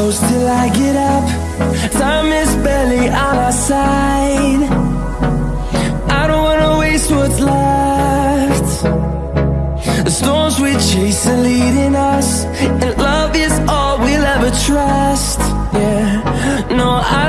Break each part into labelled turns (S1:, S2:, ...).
S1: close till I get up. Time is barely on our side. I don't wanna waste what's left. The storms we chase are leading us, and love is all we'll ever trust. Yeah, no, I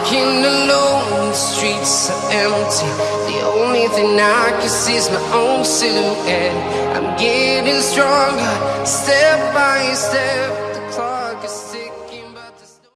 S2: Walking alone, the streets are empty. The only thing I can see is my own silhouette. I'm getting stronger, step by step.